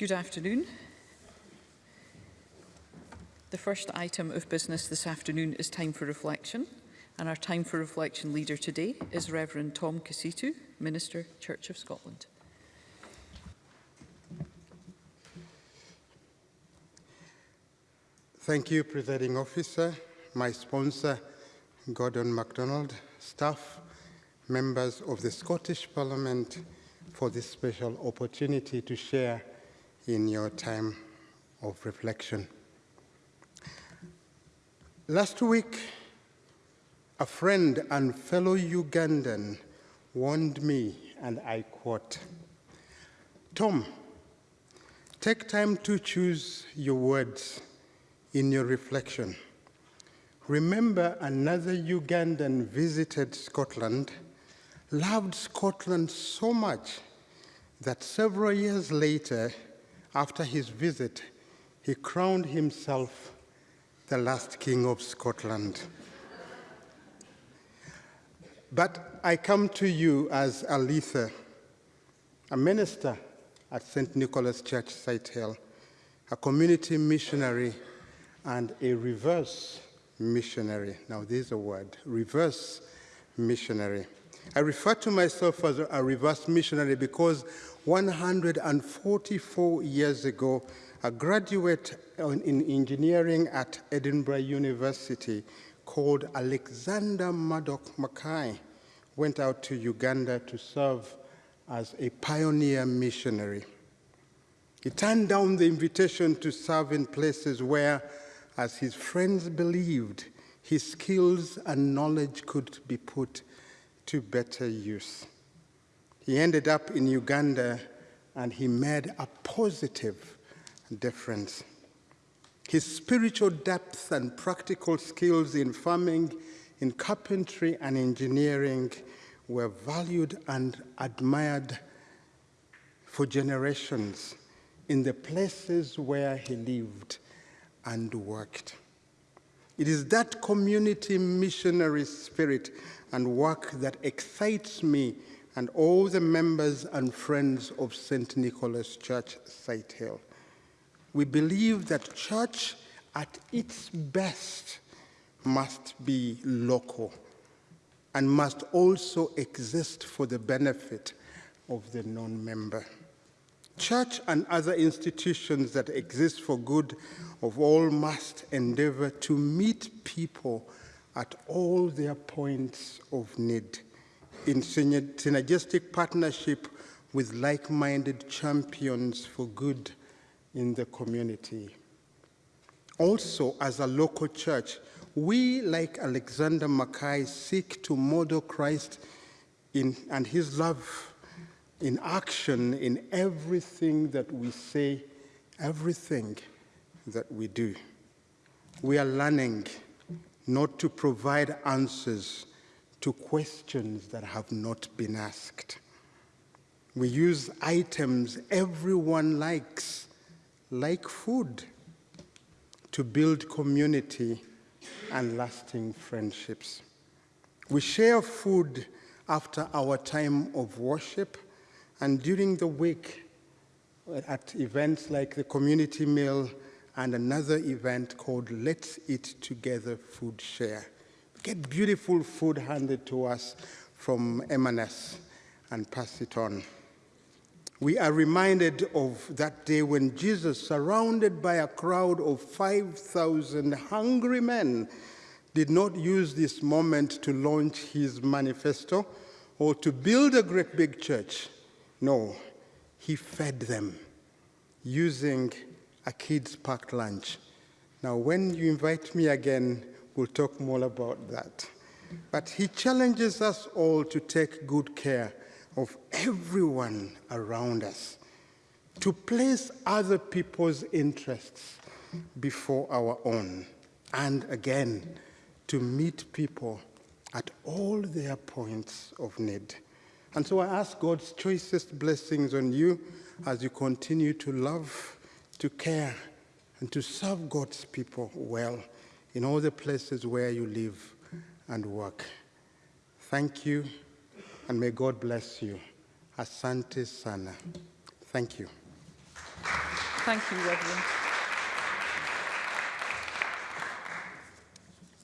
Good afternoon. The first item of business this afternoon is time for reflection. And our time for reflection leader today is Reverend Tom Kisitu, Minister, Church of Scotland. Thank you, Presiding Officer, my sponsor, Gordon MacDonald, staff, members of the Scottish Parliament for this special opportunity to share in your time of reflection. Last week, a friend and fellow Ugandan warned me, and I quote, Tom, take time to choose your words in your reflection. Remember another Ugandan visited Scotland, loved Scotland so much that several years later, after his visit, he crowned himself the last king of Scotland. But I come to you as Alitha, a minister at St. Nicholas Church, Sighthill, a community missionary and a reverse missionary. Now, there's a word, reverse missionary. I refer to myself as a reverse missionary because 144 years ago, a graduate in engineering at Edinburgh University called Alexander Murdoch Mackay went out to Uganda to serve as a pioneer missionary. He turned down the invitation to serve in places where, as his friends believed, his skills and knowledge could be put to better use. He ended up in Uganda and he made a positive difference. His spiritual depth and practical skills in farming, in carpentry and engineering were valued and admired for generations in the places where he lived and worked. It is that community missionary spirit and work that excites me and all the members and friends of St. Nicholas Church, Sighthill. We believe that church at its best must be local and must also exist for the benefit of the non-member. Church and other institutions that exist for good of all must endeavor to meet people at all their points of need in synergistic partnership with like-minded champions for good in the community. Also, as a local church, we, like Alexander Mackay, seek to model Christ in, and his love in action in everything that we say, everything that we do. We are learning not to provide answers to questions that have not been asked. We use items everyone likes, like food, to build community and lasting friendships. We share food after our time of worship and during the week at events like the community meal and another event called Let's Eat Together Food Share. We get beautiful food handed to us from M&S and pass it on. We are reminded of that day when Jesus, surrounded by a crowd of 5,000 hungry men, did not use this moment to launch his manifesto or to build a great big church. No, he fed them using a kids' packed lunch. Now, when you invite me again, we'll talk more about that. But he challenges us all to take good care of everyone around us, to place other people's interests before our own, and again, to meet people at all their points of need. And so I ask God's choicest blessings on you as you continue to love to care and to serve God's people well in all the places where you live and work. Thank you, and may God bless you. Asante sana. Thank you. Thank you, Reverend.